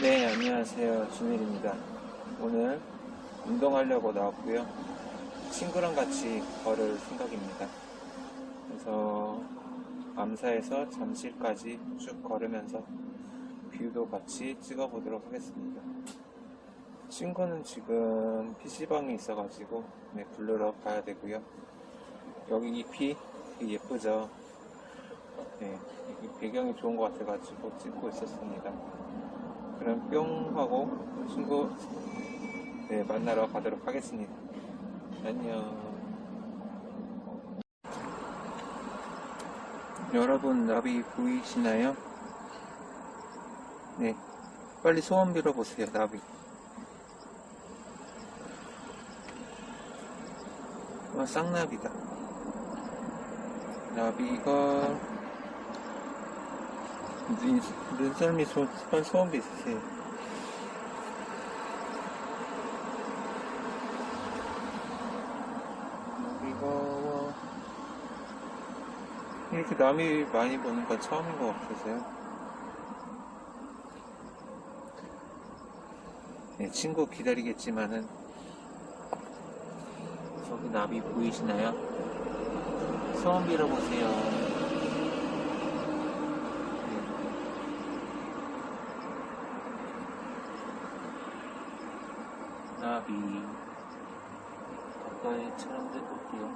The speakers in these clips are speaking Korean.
네, 안녕하세요. 준일입니다. 오늘 운동하려고 나왔고요. 친구랑 같이 걸을 생각입니다. 그래서 암사에서 잠실까지 쭉 걸으면서 뷰도 같이 찍어보도록 하겠습니다. 친구는 지금 PC방에 있어가지고 네, 부르러 가야 되고요. 여기 잎이 예쁘죠? 네, 이 배경이 좋은 것 같아가지고 찍고 있었습니다. 그럼 뿅 하고 친구 네, 만나러 가도록 하겠습니다. 안녕. 여러분 나비 보이시나요? 네, 빨리 소원 빌어보세요 나비. 어, 쌍나비다. 나비가 눈, 눈썰미 소, 소원 비슷해요. 나비가 이렇게 남이 많이 보는 건 처음인 것 같아서요. 네, 친구 기다리겠지만은 저기 나비 보이시나요? 소원 빌어보세요. 네. 나비 가까이 볼게요.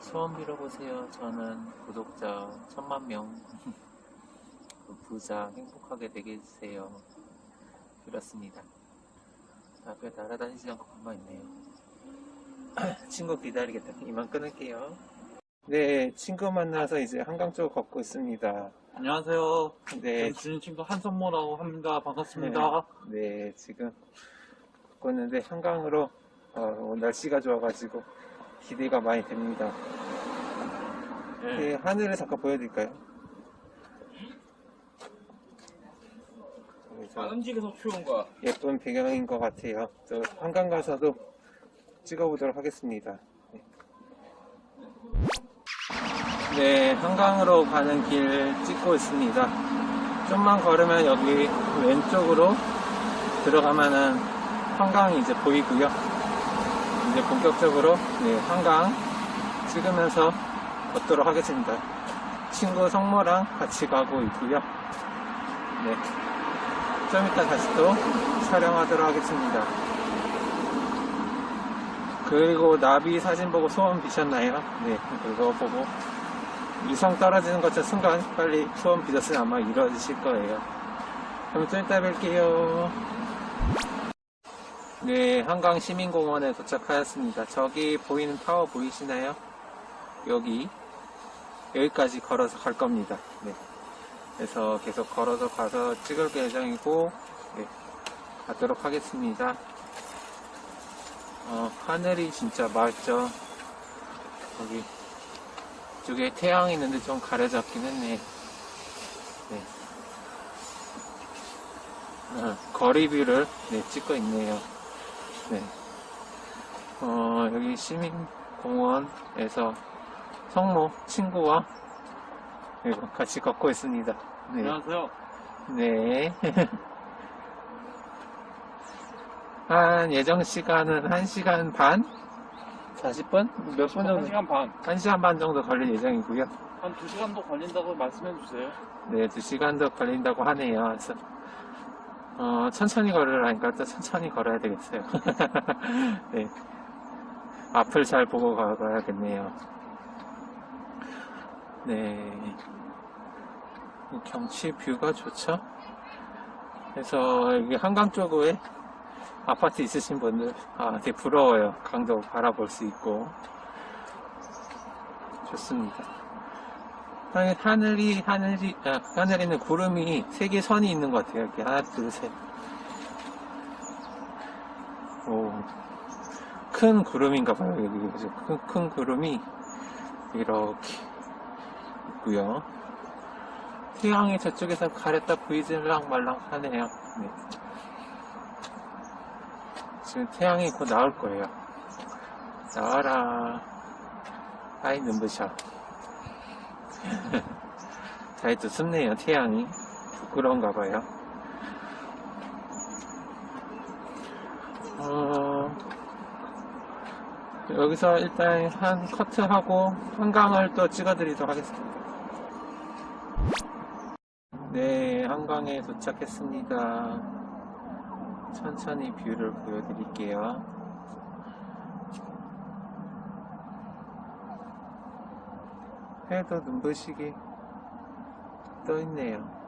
소원 빌어보세요. 저는 구독자 천만 명 부자 행복하게 되게 해주세요. 빌었습니다. 앞에 날아다니지 않고 가만 있네요. 친구 기다리겠다. 이만 끊을게요. 네, 친구 만나서 이제 한강 쪽 걷고 있습니다. 안녕하세요. 네, 네, 주인 친구 한선모라고 합니다. 반갑습니다. 네, 지금 걷고 있는데 한강으로 어, 날씨가 좋아가지고 기대가 많이 됩니다. 네. 네, 하늘을 잠깐 보여드릴까요? 안 움직여서 추운 거야. 예쁜 배경인 것 같아요. 저 한강 가서도 찍어보도록 하겠습니다. 네. 네, 한강으로 가는 길 찍고 있습니다. 좀만 걸으면 여기 왼쪽으로 들어가면은 한강이 이제 보이고요. 이제 본격적으로 네, 한강 찍으면서 걷도록 하겠습니다. 친구 성모랑 같이 가고 있고요. 네. 좀 이따 다시 또 촬영하도록 하겠습니다. 그리고 나비 사진 보고 소원 비셨나요? 네, 그거 보고 이성 떨어지는 것처 순간 빨리 소원 비셨으면 아마 이루어지실 거예요. 그럼 좀 이따 뵐게요. 네, 한강 시민공원에 도착하였습니다. 저기 보이는 타워 보이시나요? 여기, 여기까지 걸어서 갈 겁니다. 네. 그래서 계속 걸어서 가서 찍을 예정이고, 네, 가도록 하겠습니다. 어, 하늘이 진짜 맑죠? 여기, 이쪽에 태양이 있는데 좀 가려졌긴 했네. 네. 어, 거리 view를 네, 찍고 있네요. 네. 어, 여기 시민공원에서 성모 친구와 네, 같이 걷고 있습니다. 네. 안녕하세요. 네. 한 예정 시간은 1시간 반? 40분? 몇 분 정도? 1시간 반. 1시간 반 정도 걸릴 예정이고요. 한 2시간도 걸린다고 말씀해 주세요. 네, 2시간도 걸린다고 하네요. 그래서 어, 천천히 걸으라니까 또 천천히 걸어야 되겠어요. 네. 앞을 잘 보고 가야겠네요. 네. 이 경치 뷰가 좋죠? 그래서 여기 한강 쪽에 아파트 있으신 분들, 아, 되게 부러워요. 강도 바라볼 수 있고. 좋습니다. 하늘이, 하늘이, 아, 하늘에는 구름이 세 개 선이 있는 것 같아요. 이렇게 하나, 둘, 셋. 오. 큰 구름인가 봐요. 여기? 큰, 큰 구름이 이렇게 있고요. 태양이 저쪽에서 가렸다 보이질랑 말랑 하네요. 네. 지금 태양이 곧 나올 거예요. 나와라. 아이, 눈부셔. 사이트 춥네요 태양이. 부끄러운가 봐요. 어, 여기서 일단 한 커트하고 한강을 또 찍어드리도록 하겠습니다. 네 한강에 도착했습니다. 천천히 view를 보여드릴게요. 해도 눈부시게 떠 있네요.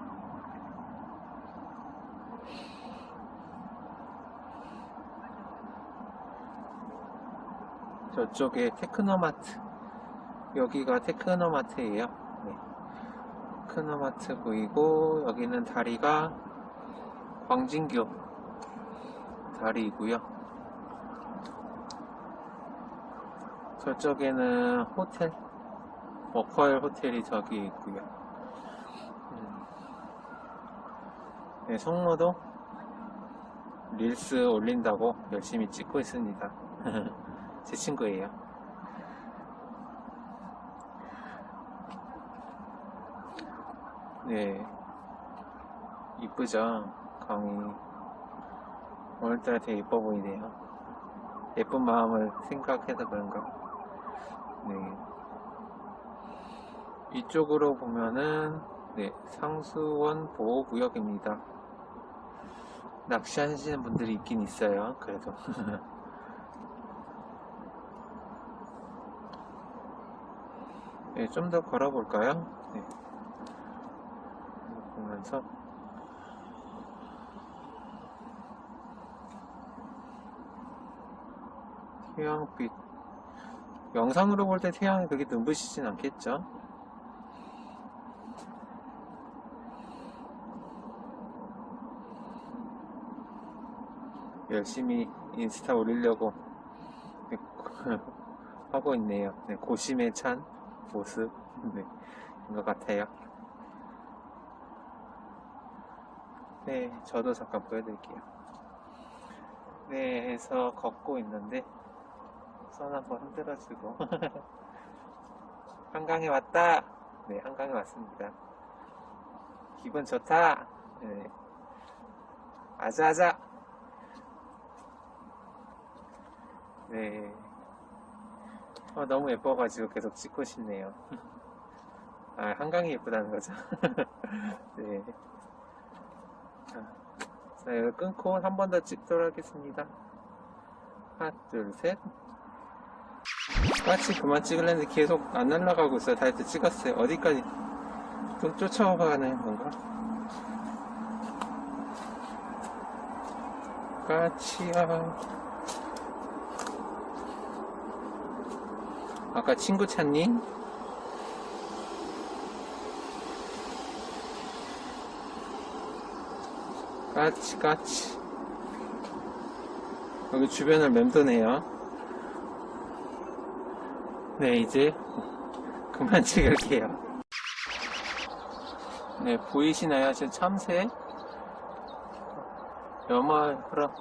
저쪽에 테크노마트 여기가 테크노마트예요 네. 테크노마트 보이고 여기는 다리가 광진교 다리이고요 저쪽에는 호텔 워커힐 호텔이 저기 있고요 음. 네, 성모도 릴스 올린다고 열심히 찍고 있습니다 제 친구예요. 네. 이쁘죠? 강이. 오늘따라 되게 예뻐 보이네요. 예쁜 마음을 생각해서 그런가. 네. 이쪽으로 보면은, 네, 상수원 보호구역입니다. 낚시하시는 분들이 있긴 있어요. 그래도. 네, 좀 더 걸어볼까요? 네. 보면서 태양빛 영상으로 볼 때 태양이 그렇게 눈부시진 않겠죠? 열심히 인스타 올리려고 하고 있네요. 네, 고심에 찬 모습 네, 인것 같아요. 네, 저도 잠깐 보여드릴게요. 네, 해서 걷고 있는데 손 한번 흔들어주고 한강에 왔다. 네, 한강에 왔습니다. 기분 좋다. 네. 아자아자. 네. 어, 너무 예뻐가지고 계속 찍고 싶네요. 아, 한강이 예쁘다는 거죠. 네. 자, 자, 이거 끊고 한 번 더 찍도록 하겠습니다. 하나, 둘, 셋. 까치 그만 찍으려는데 계속 안 날아가고 있어요. 다이어트 찍었어요. 어디까지 또 쫓아가는 건가? 까치야. 아까 친구 찾니? 까치 까치. 여기 주변을 맴도네요. 네 이제 그만 찍을게요. 네 보이시나요? 지금 참새? 여마 그럼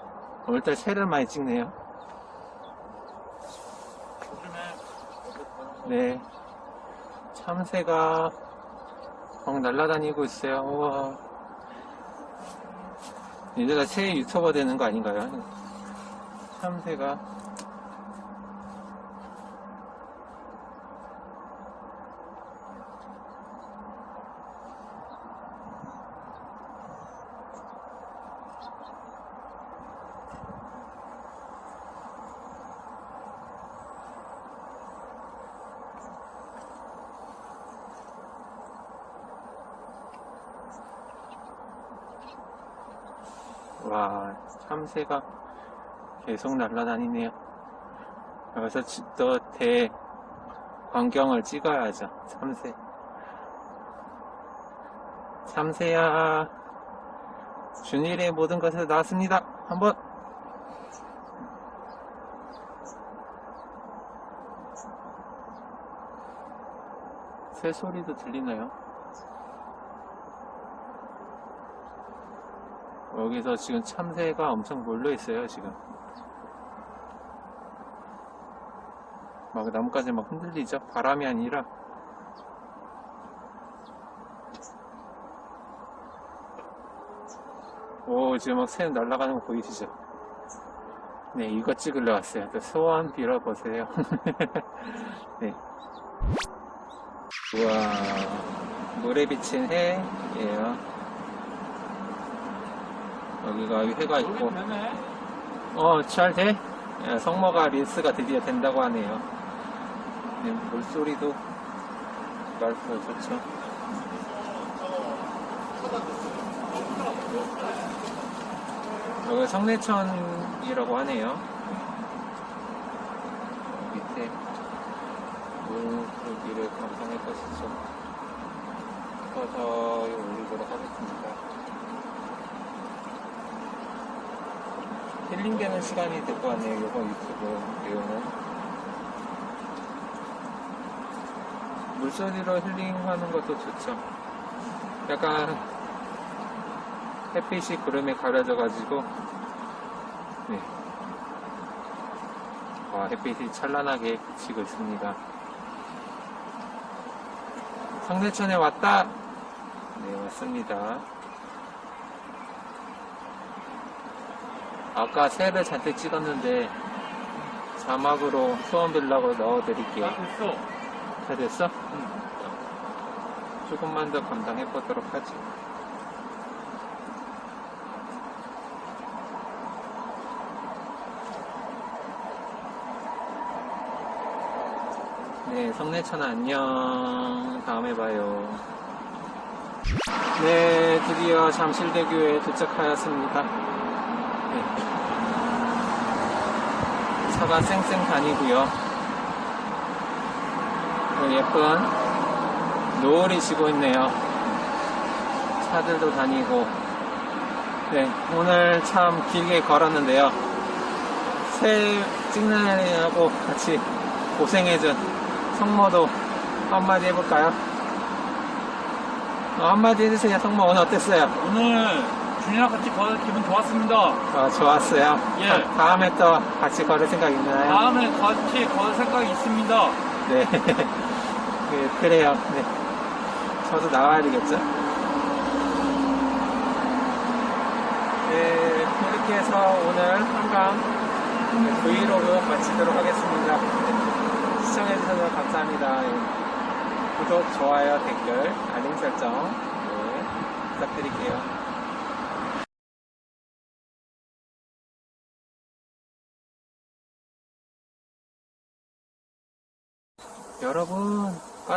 오늘따라 새를 많이 찍네요 네. 참새가 막 날아다니고 있어요. 우와. 얘네가 새 유튜버 되는 거 아닌가요? 참새가. 와, 참새가 계속 날아다니네요. 여기서 지- 또대 광경을 찍어야죠. 참새. 참새야, 준일의 모든 것에서 나왔습니다. 한번. 새 소리도 들리나요? 여기서 지금 참새가 엄청 몰려 있어요, 지금. 막 나뭇가지 막 흔들리죠? 바람이 아니라. 오, 지금 막새 날아가는 거 보이시죠? 네, 이거 찍으러 왔어요. 또 소원 빌어보세요. 네. 우와, 물에 비친 해예요. 여기가 회가 있고. 어, 잘 돼? 야, 성모가 릴스가 드디어 된다고 하네요. 네, 물소리도 맑고 좋죠. 여기 성내천이라고 하네요. 밑에 물고기를 감상할 것이죠. 서서히 올리도록 하겠습니다. 힐링되는 시간이 될것 같네요. 이번 유튜브 내용은. 물소리로 힐링하는 것도 좋죠. 약간 햇빛이 구름에 가려져 가지고 네. 와, 햇빛이 찬란하게 비치고 있습니다. 성내천에 왔다! 네, 왔습니다. 아까 새를 잔뜩 찍었는데 자막으로 소원 빌라고 넣어드릴게요. 다 됐어. 다 됐어? 조금만 더 감당해 보도록 하지. 네, 성내천아 안녕. 다음에 봐요. 네, 드디어 잠실대교에 도착하였습니다. 네. 차가 쌩쌩 다니고요. 어, 예쁜 노을이 지고 있네요. 차들도 다니고. 네, 오늘 참 길게 걸었는데요. 새 찍느냐고 같이 고생해준 성모도 한마디 해볼까요? 어, 한마디 해주세요. 성모 오늘 어땠어요? 오늘 준이랑 같이 걸어 기분 좋았습니다. 어, 좋았어요. 예. 다- 다음에 또 같이 걸을 생각 있나요? 다음에 같이 걸을 생각이 있습니다. 네. 네, 그래요. 네. 저도 나와야 되겠죠? 네, 이렇게 해서 오늘 한강 네, 브이로그 마치도록 하겠습니다. 네, 시청해주셔서 감사합니다. 예. 구독, 좋아요, 댓글, 알림 설정 네, 부탁드릴게요.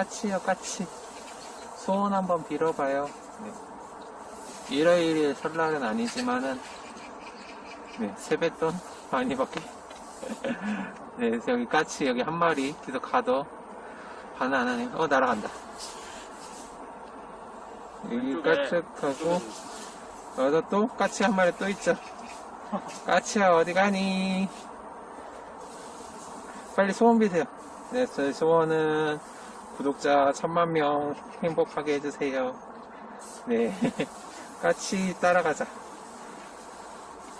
까치요, 까치. 소원 한번 빌어봐요. 네. 일요일이 설날은 아니지만은, 네, 세뱃돈 많이 받게. 네, 그래서 여기 까치 여기 한 마리 계속 가도 반응 안 하네요. 어, 날아간다. 여기 까치하고, 여기서 또 까치 한 마리 또 있죠. 까치야, 어디 가니? 빨리 소원 비세요. 네, 저희 소원은 구독자 천만 명 행복하게 해주세요. 네, 까치 따라가자.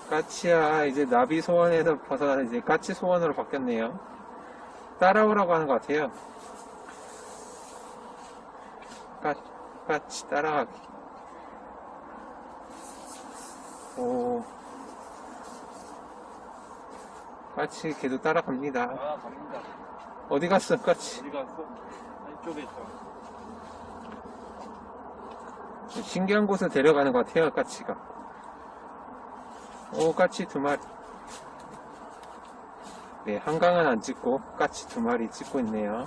까치야, 이제 나비 소원에서 벗어나 이제 까치 소원으로 바뀌었네요. 따라오라고 하는 것 같아요. 까, 까치 따라가기. 오, 까치 계속 따라갑니다. 아, 갑니다. 어디 갔어, 까치? 어디 갔어? 이쪽에 있어. 신기한 곳을 데려가는 것 같아요, 까치가. 오, 까치 두 마리. 네, 한강은 안 찍고, 까치 두 마리 찍고 있네요.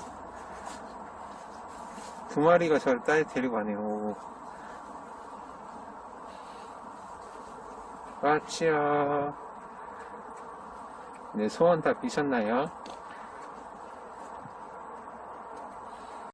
두 마리가 저를 따에 데리고 가네요. 오. 까치야. 네, 소원 다 비셨나요?